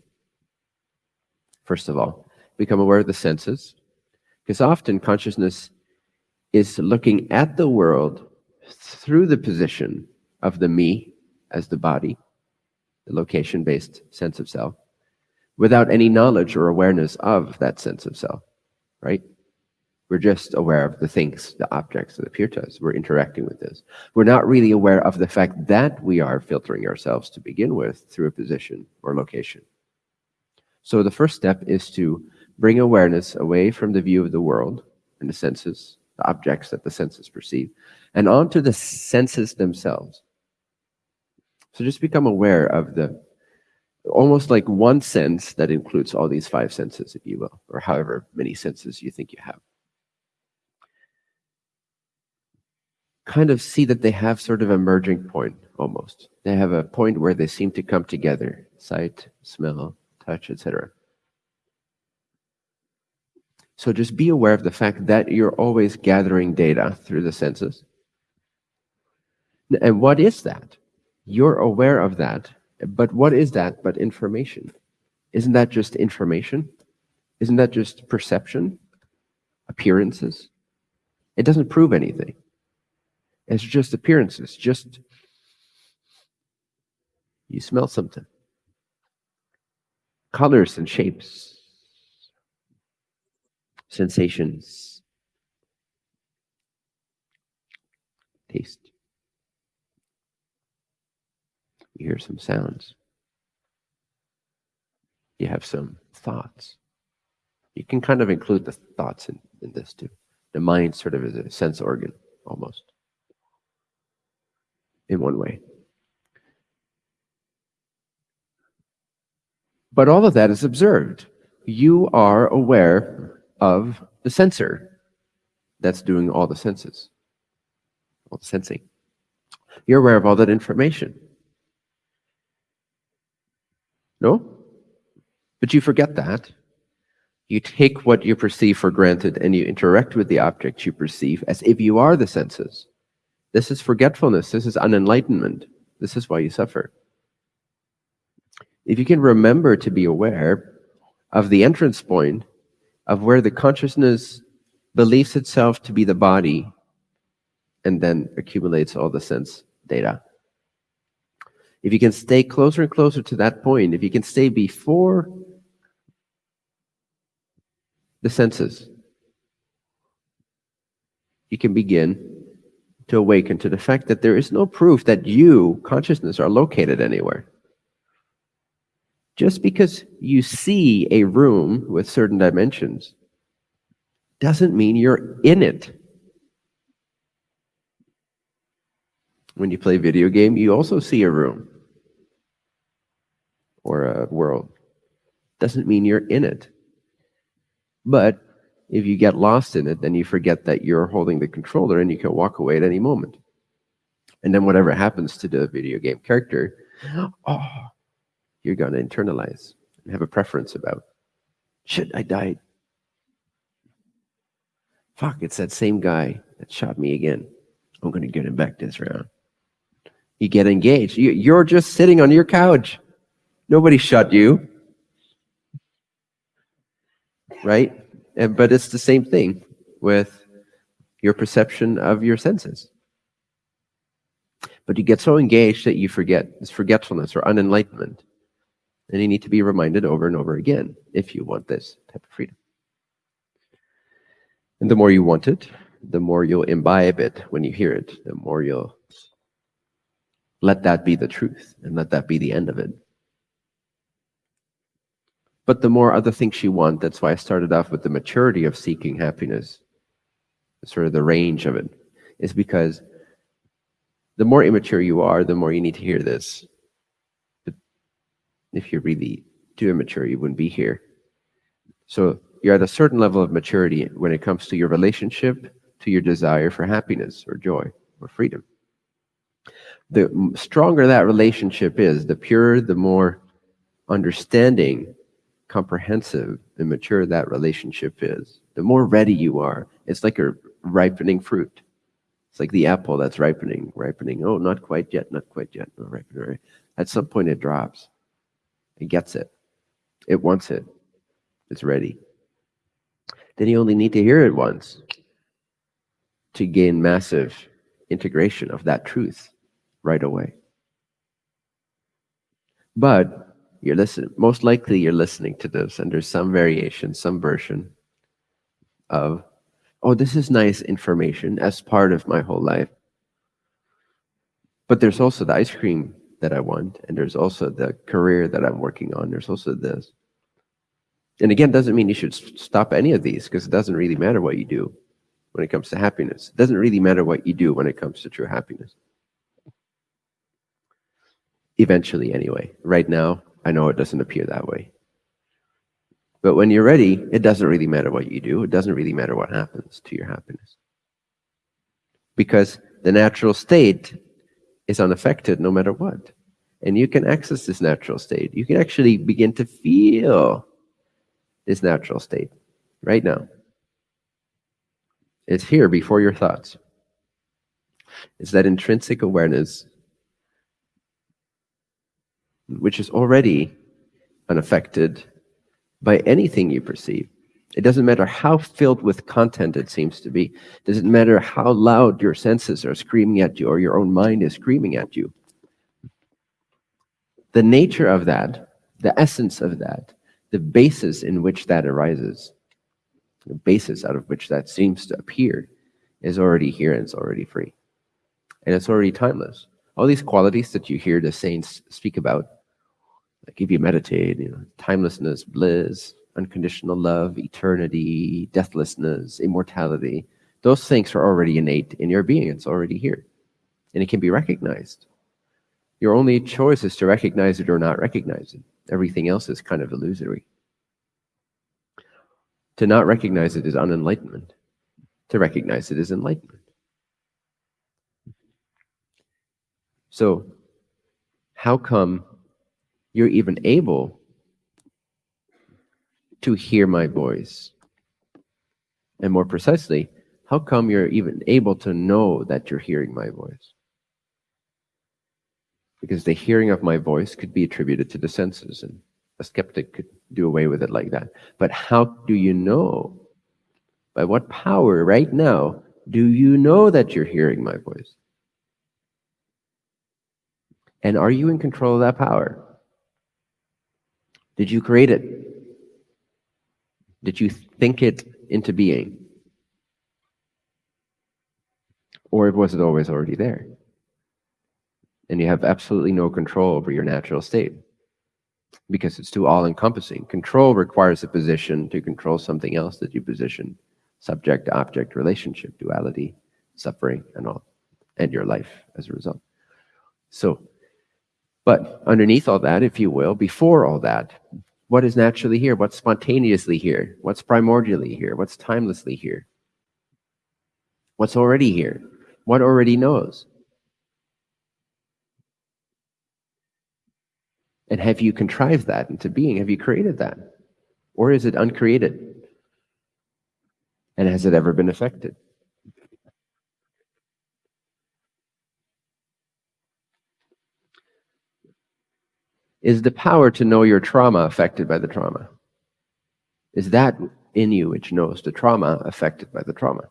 first of all, become aware of the senses, because often consciousness is looking at the world through the position of the me as the body, location-based sense of self, without any knowledge or awareness of that sense of self, right? We're just aware of the things, the objects that appear to us. We're interacting with this. We're not really aware of the fact that we are filtering ourselves to begin with through a position or location. So the first step is to bring awareness away from the view of the world and the senses, the objects that the senses perceive, and onto the senses themselves. So just become aware of the almost like one sense that includes all these five senses, if you will, or however many senses you think you have. Kind of see that they have sort of a merging point almost. They have a point where they seem to come together sight, smell, touch, etc. So just be aware of the fact that you're always gathering data through the senses. And what is that? You're aware of that, but what is that but information? Isn't that just information? Isn't that just perception? Appearances? It doesn't prove anything. It's just appearances, just you smell something. Colors and shapes, sensations, taste. You hear some sounds. You have some thoughts. You can kind of include the thoughts in, in this too. The mind sort of is a sense organ almost in one way. But all of that is observed. You are aware of the sensor that's doing all the senses, all the sensing. You're aware of all that information. No? But you forget that. You take what you perceive for granted and you interact with the objects you perceive as if you are the senses. This is forgetfulness. This is unenlightenment. This is why you suffer. If you can remember to be aware of the entrance point of where the consciousness believes itself to be the body and then accumulates all the sense data. If you can stay closer and closer to that point, if you can stay before the senses, you can begin to awaken to the fact that there is no proof that you, consciousness, are located anywhere. Just because you see a room with certain dimensions doesn't mean you're in it. When you play video game, you also see a room or a world. Doesn't mean you're in it. But if you get lost in it, then you forget that you're holding the controller and you can walk away at any moment. And then whatever happens to the video game character, oh, you're going to internalize and have a preference about. Shit, I died. Fuck, it's that same guy that shot me again. I'm going to get him back this round. You get engaged. You're just sitting on your couch. Nobody shot you. Right? And, but it's the same thing with your perception of your senses. But you get so engaged that you forget. It's forgetfulness or unenlightenment. And you need to be reminded over and over again if you want this type of freedom. And the more you want it, the more you'll imbibe it when you hear it, the more you'll let that be the truth and let that be the end of it. But the more other things you want, that's why I started off with the maturity of seeking happiness, sort of the range of it, is because the more immature you are, the more you need to hear this. But if you're really too immature, you wouldn't be here. So you're at a certain level of maturity when it comes to your relationship, to your desire for happiness or joy or freedom. The stronger that relationship is, the purer, the more understanding comprehensive and mature that relationship is, the more ready you are. It's like a ripening fruit. It's like the apple that's ripening, ripening. Oh, not quite yet, not quite yet, not ripening. At some point, it drops. It gets it. It wants it. It's ready. Then you only need to hear it once to gain massive integration of that truth right away. But you're listening, most likely you're listening to this and there's some variation, some version of, oh, this is nice information as part of my whole life. But there's also the ice cream that I want, and there's also the career that I'm working on. There's also this. And again, doesn't mean you should stop any of these because it doesn't really matter what you do when it comes to happiness. It doesn't really matter what you do when it comes to true happiness. Eventually, anyway. Right now, I know it doesn't appear that way. But when you're ready, it doesn't really matter what you do. It doesn't really matter what happens to your happiness. Because the natural state is unaffected no matter what. And you can access this natural state. You can actually begin to feel this natural state right now. It's here before your thoughts. It's that intrinsic awareness which is already unaffected by anything you perceive. It doesn't matter how filled with content it seems to be. It doesn't matter how loud your senses are screaming at you or your own mind is screaming at you. The nature of that, the essence of that, the basis in which that arises, the basis out of which that seems to appear, is already here and it's already free. And it's already timeless. All these qualities that you hear the saints speak about, like if you meditate, you know, timelessness, bliss, unconditional love, eternity, deathlessness, immortality, those things are already innate in your being. It's already here. And it can be recognized. Your only choice is to recognize it or not recognize it. Everything else is kind of illusory. To not recognize it is unenlightenment. To recognize it is enlightenment. So, how come you're even able to hear my voice? And more precisely, how come you're even able to know that you're hearing my voice? Because the hearing of my voice could be attributed to the senses, and A skeptic could do away with it like that. But how do you know? By what power right now do you know that you're hearing my voice? And are you in control of that power? Did you create it? Did you think it into being? Or was it always already there? And you have absolutely no control over your natural state because it's too all encompassing. Control requires a position to control something else that you position subject object relationship, duality, suffering, and all, and your life as a result. So, but underneath all that, if you will, before all that, what is naturally here? What's spontaneously here? What's primordially here? What's timelessly here? What's already here? What already knows? And have you contrived that into being? Have you created that? Or is it uncreated? And has it ever been affected? Is the power to know your trauma affected by the trauma? Is that in you which knows the trauma affected by the trauma?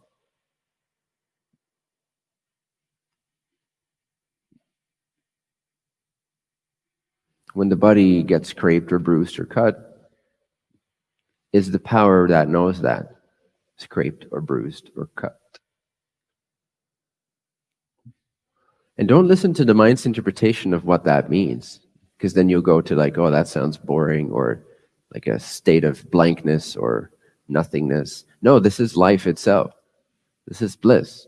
When the body gets scraped or bruised or cut, is the power that knows that scraped or bruised or cut? And don't listen to the mind's interpretation of what that means because then you'll go to like, oh, that sounds boring or like a state of blankness or nothingness. No, this is life itself. This is bliss.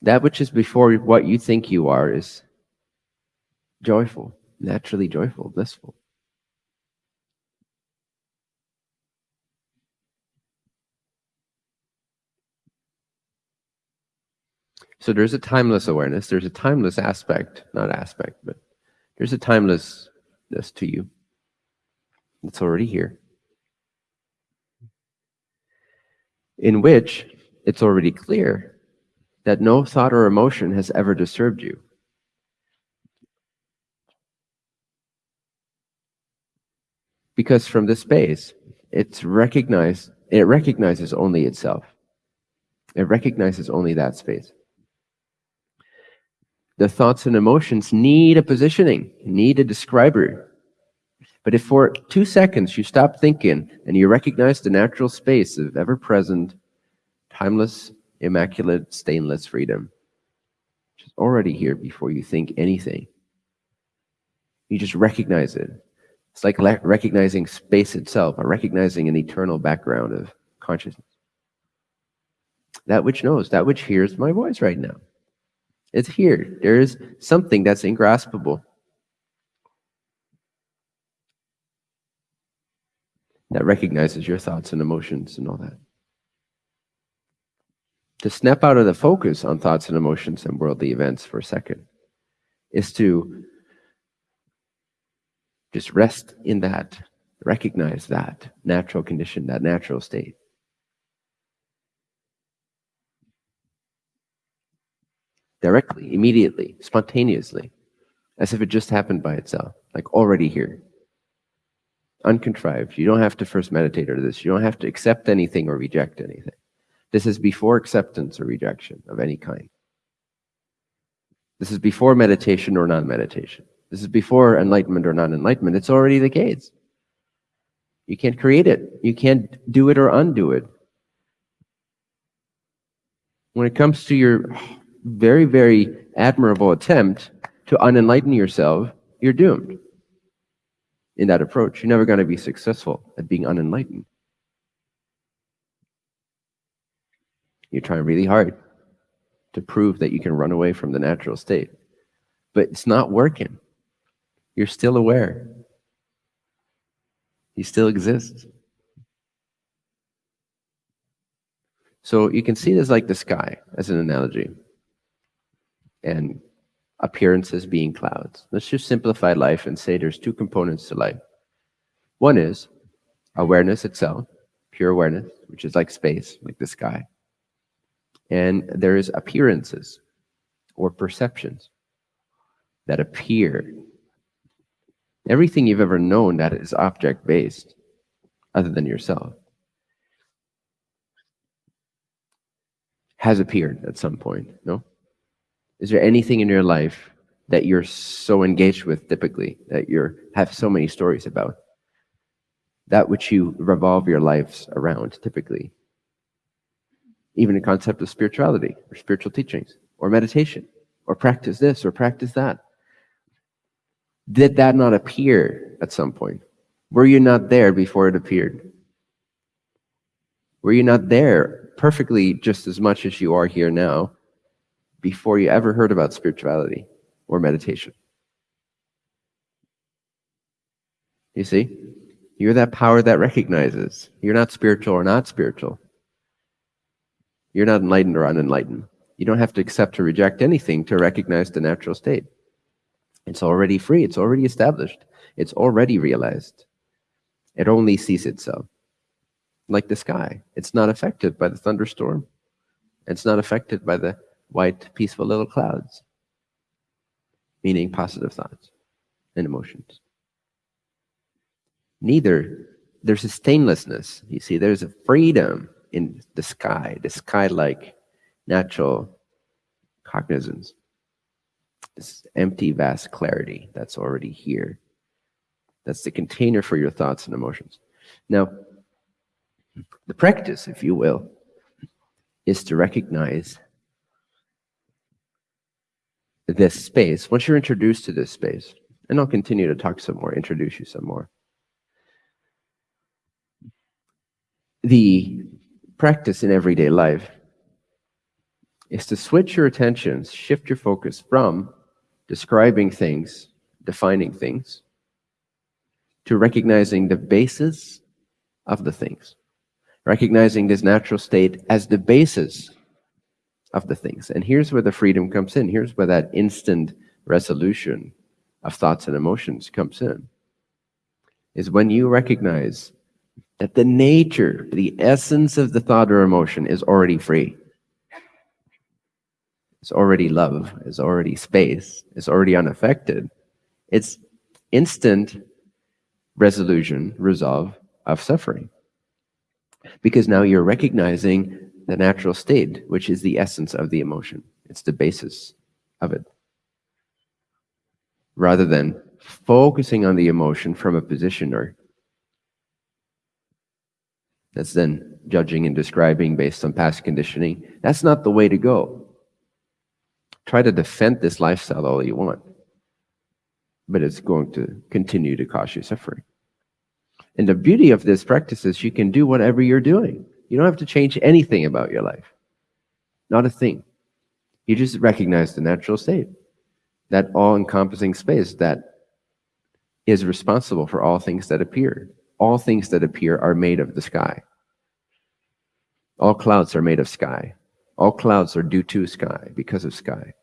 That which is before what you think you are is joyful, naturally joyful, blissful. So there's a timeless awareness. There's a timeless aspect, not aspect, but there's a timelessness to you. It's already here. In which it's already clear that no thought or emotion has ever disturbed you. Because from this space, it's recognized, it recognizes only itself. It recognizes only that space the thoughts and emotions need a positioning, need a describer. But if for two seconds you stop thinking and you recognize the natural space of ever present, timeless, immaculate, stainless freedom, which is already here before you think anything, you just recognize it. It's like recognizing space itself, or recognizing an eternal background of consciousness. That which knows, that which hears my voice right now. It's here. There is something that's ingraspable. That recognizes your thoughts and emotions and all that. To snap out of the focus on thoughts and emotions and worldly events for a second is to just rest in that, recognize that natural condition, that natural state. Directly, immediately, spontaneously, as if it just happened by itself, like already here. Uncontrived. You don't have to first meditate or this. You don't have to accept anything or reject anything. This is before acceptance or rejection of any kind. This is before meditation or non-meditation. This is before enlightenment or non-enlightenment. It's already the case. You can't create it. You can't do it or undo it. When it comes to your very, very admirable attempt to unenlighten yourself, you're doomed. In that approach, you're never going to be successful at being unenlightened. You're trying really hard to prove that you can run away from the natural state, but it's not working. You're still aware. He still exists. So you can see this like the sky as an analogy and appearances being clouds. Let's just simplify life and say there's two components to life. One is awareness itself, pure awareness, which is like space, like the sky. And there is appearances or perceptions. that appear. Everything you've ever known that is object based, other than yourself, has appeared at some point. No? Is there anything in your life that you're so engaged with typically, that you have so many stories about? That which you revolve your lives around typically. Even the concept of spirituality or spiritual teachings or meditation or practice this or practice that. Did that not appear at some point? Were you not there before it appeared? Were you not there perfectly just as much as you are here now before you ever heard about spirituality or meditation? You see? You're that power that recognizes. You're not spiritual or not spiritual. You're not enlightened or unenlightened. You don't have to accept or reject anything to recognize the natural state. It's already free. It's already established. It's already realized. It only sees itself. Like the sky. It's not affected by the thunderstorm. It's not affected by the white, peaceful little clouds. Meaning positive thoughts and emotions. Neither, there's a stainlessness. You see, there's a freedom in the sky, the sky-like natural cognizance this empty, vast clarity that's already here. That's the container for your thoughts and emotions. Now, the practice, if you will, is to recognize this space. Once you're introduced to this space, and I'll continue to talk some more, introduce you some more. The practice in everyday life is to switch your attentions, shift your focus from describing things, defining things, to recognizing the basis of the things, recognizing this natural state as the basis of the things. And here's where the freedom comes in. Here's where that instant resolution of thoughts and emotions comes in, is when you recognize that the nature, the essence of the thought or emotion is already free. It's already love, it's already space, it's already unaffected. It's instant resolution, resolve of suffering. Because now you're recognizing the natural state, which is the essence of the emotion. It's the basis of it. Rather than focusing on the emotion from a position or that's then judging and describing based on past conditioning. That's not the way to go. Try to defend this lifestyle all you want, but it's going to continue to cause you suffering. And the beauty of this practice is you can do whatever you're doing. You don't have to change anything about your life. Not a thing. You just recognize the natural state, that all-encompassing space that is responsible for all things that appear. All things that appear are made of the sky. All clouds are made of sky. All clouds are due to sky, because of sky.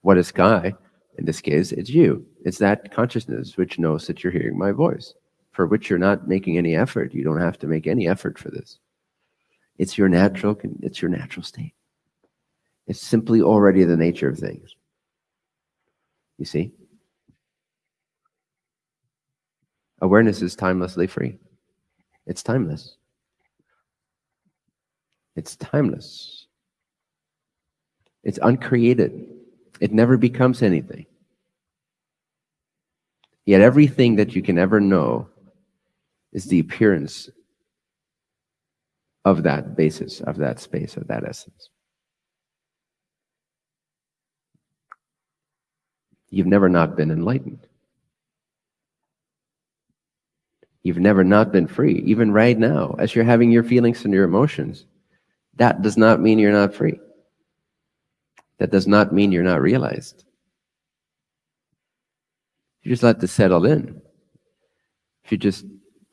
What is sky? In this case, it's you. It's that consciousness which knows that you're hearing my voice, for which you're not making any effort. You don't have to make any effort for this. It's your natural, it's your natural state. It's simply already the nature of things. You see? Awareness is timelessly free. It's timeless. It's timeless. It's uncreated. It never becomes anything. Yet everything that you can ever know is the appearance of that basis, of that space, of that essence. You've never not been enlightened. You've never not been free. Even right now, as you're having your feelings and your emotions, that does not mean you're not free. That does not mean you're not realized. You just let this settle in. If you just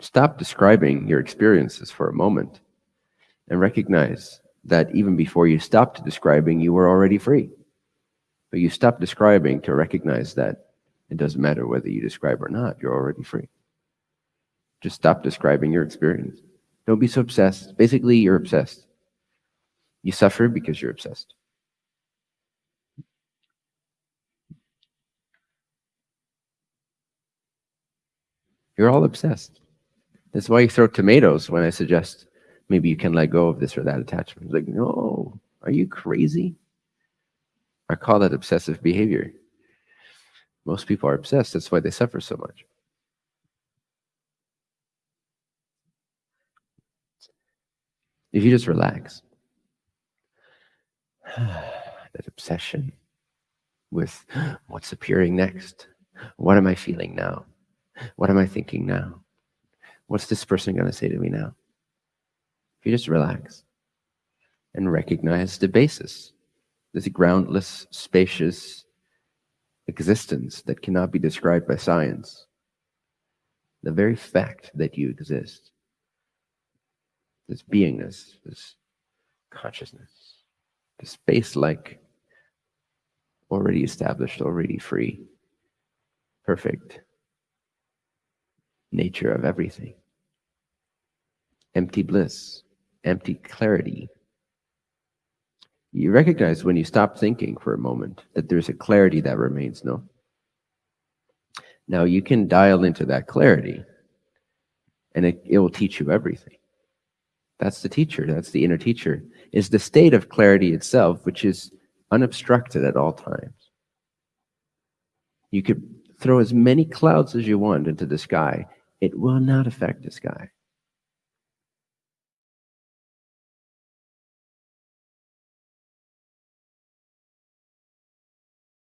stop describing your experiences for a moment and recognize that even before you stopped describing, you were already free. But you stopped describing to recognize that it doesn't matter whether you describe or not, you're already free. Just stop describing your experience. Don't be so obsessed. Basically, you're obsessed. You suffer because you're obsessed. You're all obsessed. That's why you throw tomatoes when I suggest maybe you can let go of this or that attachment. Like, no, are you crazy? I call that obsessive behavior. Most people are obsessed. That's why they suffer so much. If you just relax, that obsession with what's appearing next, what am I feeling now? What am I thinking now? What's this person going to say to me now? If you just relax and recognize the basis, this groundless, spacious existence that cannot be described by science, the very fact that you exist, this beingness, this consciousness, this space like already established, already free, perfect nature of everything. Empty bliss, empty clarity. You recognize when you stop thinking for a moment that there's a clarity that remains, no? Now you can dial into that clarity and it, it will teach you everything. That's the teacher, that's the inner teacher, is the state of clarity itself, which is unobstructed at all times. You could throw as many clouds as you want into the sky, it will not affect the sky.